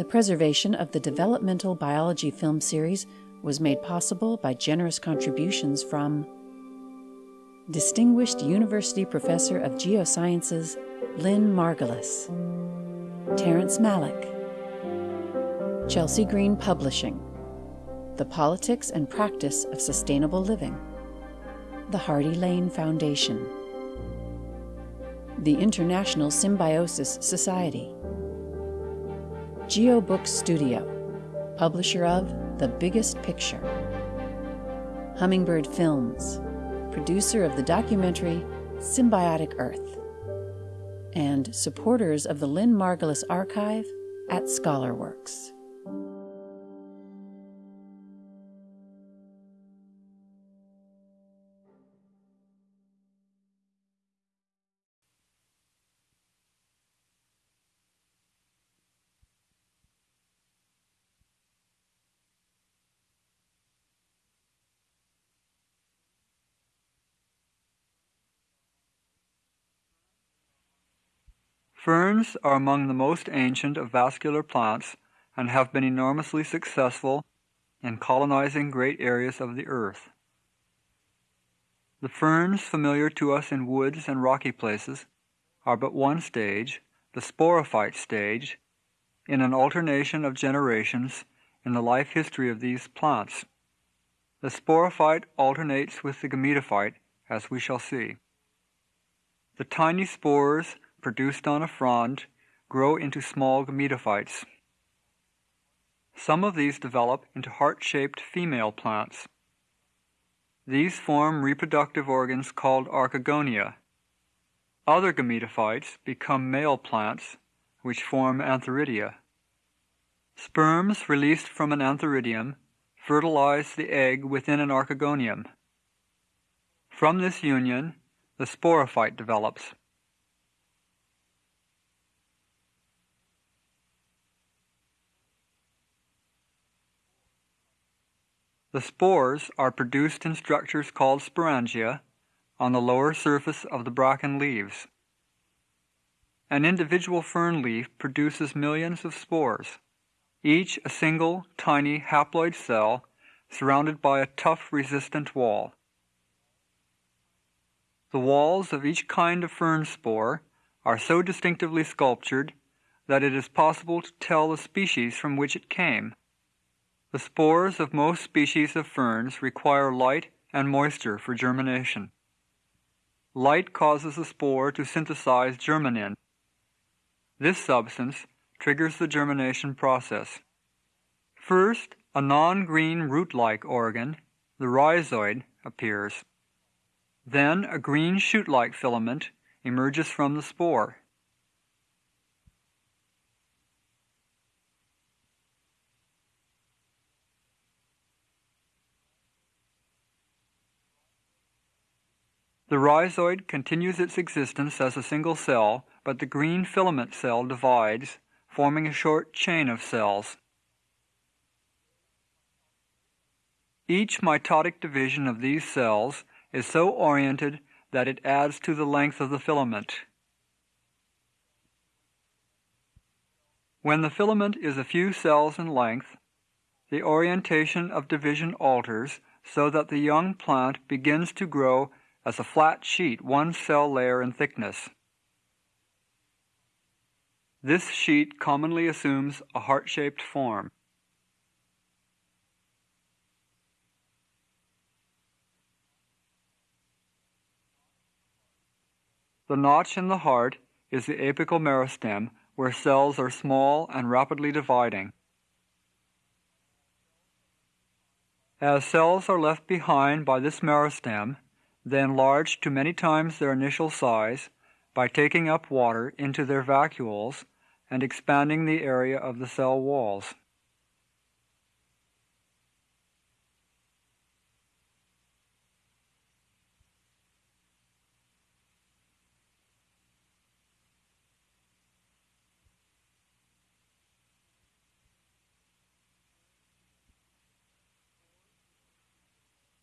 The preservation of the developmental biology film series was made possible by generous contributions from Distinguished University Professor of Geosciences Lynn Margulis, Terrence Malick, Chelsea Green Publishing, The Politics and Practice of Sustainable Living, the Hardy Lane Foundation, the International Symbiosis Society, GeoBook Studio, publisher of The Biggest Picture, Hummingbird Films, producer of the documentary Symbiotic Earth, and supporters of the Lynn Margulis Archive at ScholarWorks. Ferns are among the most ancient of vascular plants and have been enormously successful in colonizing great areas of the earth. The ferns familiar to us in woods and rocky places are but one stage, the sporophyte stage, in an alternation of generations in the life history of these plants. The sporophyte alternates with the gametophyte, as we shall see. The tiny spores produced on a frond grow into small gametophytes. Some of these develop into heart-shaped female plants. These form reproductive organs called archegonia. Other gametophytes become male plants, which form antheridia. Sperms released from an antheridium fertilize the egg within an archegonium. From this union, the sporophyte develops. The spores are produced in structures called sporangia on the lower surface of the bracken leaves. An individual fern leaf produces millions of spores, each a single, tiny, haploid cell surrounded by a tough, resistant wall. The walls of each kind of fern spore are so distinctively sculptured that it is possible to tell the species from which it came. The spores of most species of ferns require light and moisture for germination. Light causes the spore to synthesize germinin. This substance triggers the germination process. First, a non-green root-like organ, the rhizoid, appears. Then a green shoot-like filament emerges from the spore. The rhizoid continues its existence as a single cell, but the green filament cell divides, forming a short chain of cells. Each mitotic division of these cells is so oriented that it adds to the length of the filament. When the filament is a few cells in length, the orientation of division alters so that the young plant begins to grow as a flat sheet one cell layer in thickness. This sheet commonly assumes a heart-shaped form. The notch in the heart is the apical meristem where cells are small and rapidly dividing. As cells are left behind by this meristem, then enlarge to many times their initial size by taking up water into their vacuoles and expanding the area of the cell walls.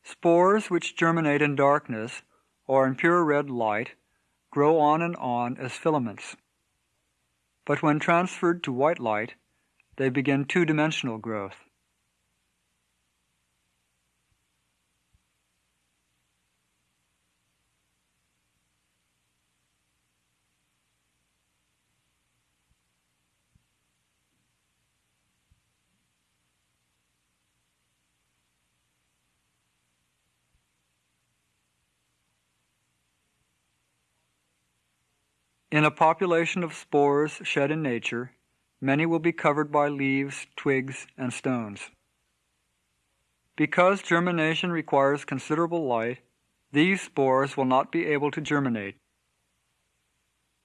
Spores which germinate in darkness or in pure red light grow on and on as filaments. But when transferred to white light, they begin two-dimensional growth. In a population of spores shed in nature, many will be covered by leaves, twigs, and stones. Because germination requires considerable light, these spores will not be able to germinate.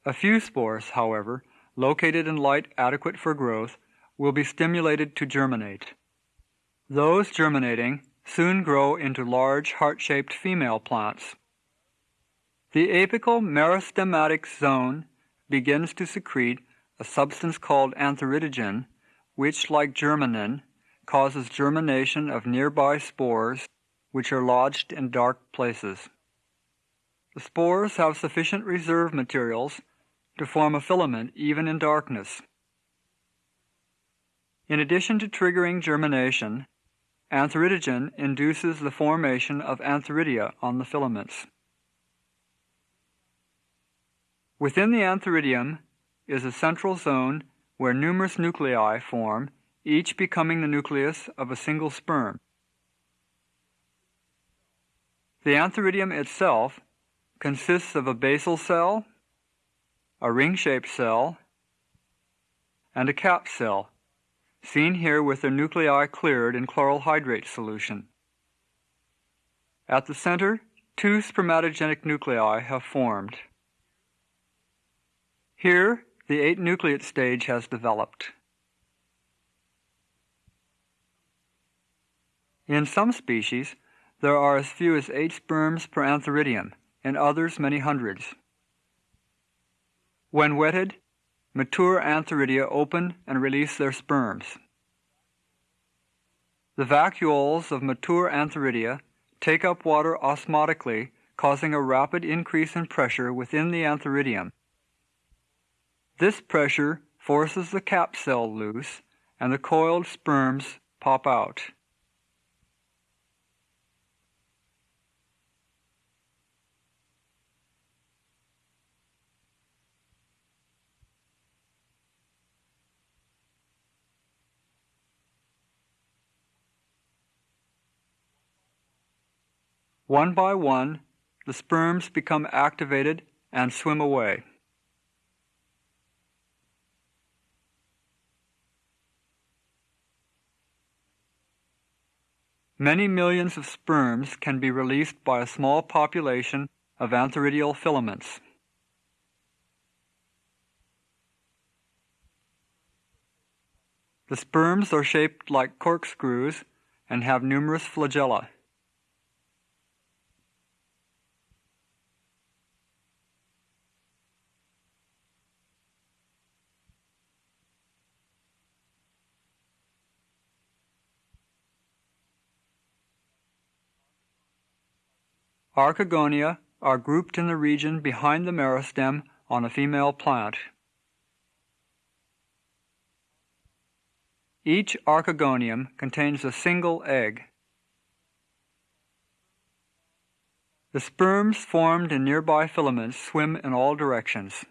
A few spores, however, located in light adequate for growth, will be stimulated to germinate. Those germinating soon grow into large heart-shaped female plants. The apical meristematic zone begins to secrete a substance called antheridogen, which, like germinin, causes germination of nearby spores which are lodged in dark places. The spores have sufficient reserve materials to form a filament even in darkness. In addition to triggering germination, antheridogen induces the formation of antheridia on the filaments. Within the antheridium is a central zone where numerous nuclei form, each becoming the nucleus of a single sperm. The antheridium itself consists of a basal cell, a ring-shaped cell, and a cap cell, seen here with their nuclei cleared in chloral hydrate solution. At the center, two spermatogenic nuclei have formed. Here, the eight nucleate stage has developed. In some species, there are as few as eight sperms per antheridium, in others many hundreds. When wetted, mature antheridia open and release their sperms. The vacuoles of mature antheridia take up water osmotically, causing a rapid increase in pressure within the antheridium this pressure forces the cap cell loose and the coiled sperms pop out. One by one, the sperms become activated and swim away. Many millions of sperms can be released by a small population of antheridial filaments. The sperms are shaped like corkscrews and have numerous flagella. Archegonia are grouped in the region behind the meristem on a female plant. Each archegonium contains a single egg. The sperms formed in nearby filaments swim in all directions.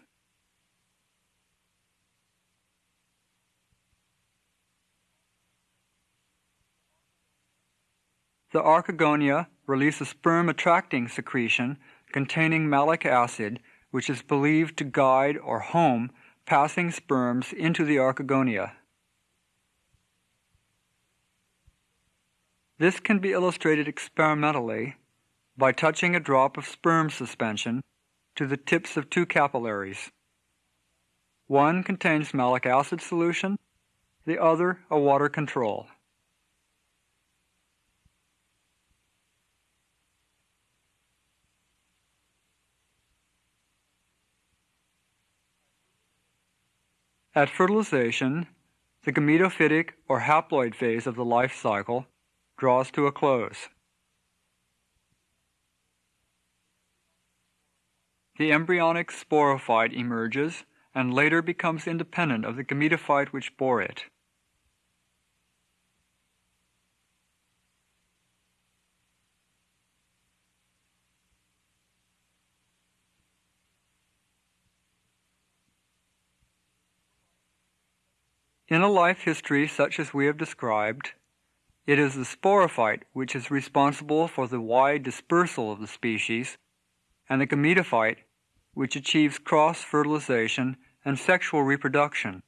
The archegonia release a sperm-attracting secretion containing malic acid, which is believed to guide or home passing sperms into the archegonia. This can be illustrated experimentally by touching a drop of sperm suspension to the tips of two capillaries. One contains malic acid solution, the other a water control. At fertilization, the gametophytic or haploid phase of the life cycle draws to a close. The embryonic sporophyte emerges and later becomes independent of the gametophyte which bore it. In a life history such as we have described, it is the sporophyte which is responsible for the wide dispersal of the species, and the gametophyte which achieves cross-fertilization and sexual reproduction.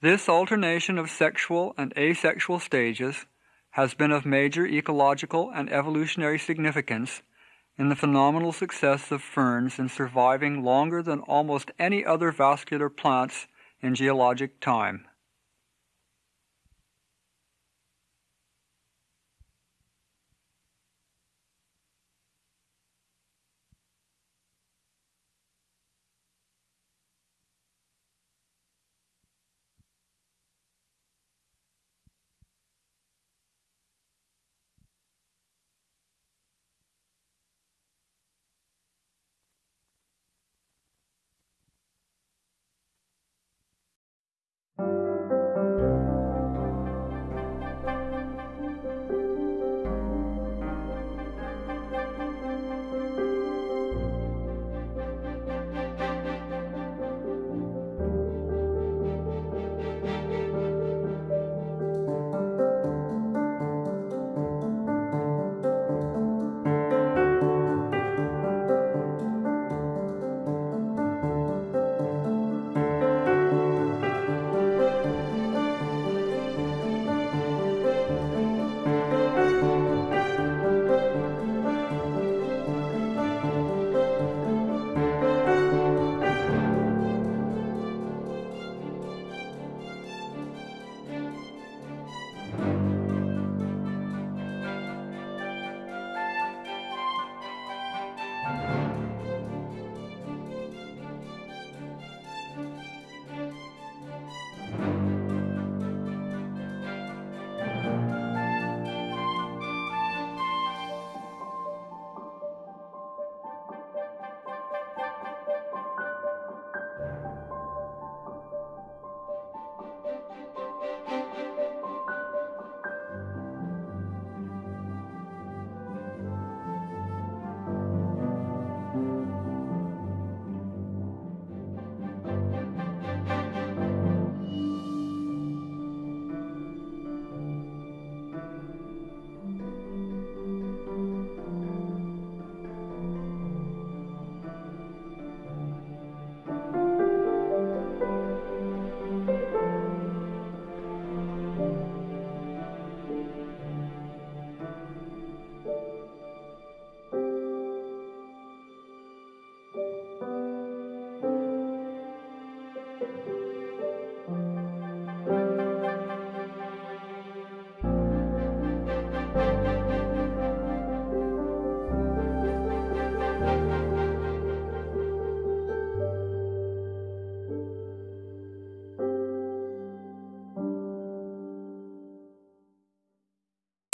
This alternation of sexual and asexual stages has been of major ecological and evolutionary significance in the phenomenal success of ferns in surviving longer than almost any other vascular plants in geologic time.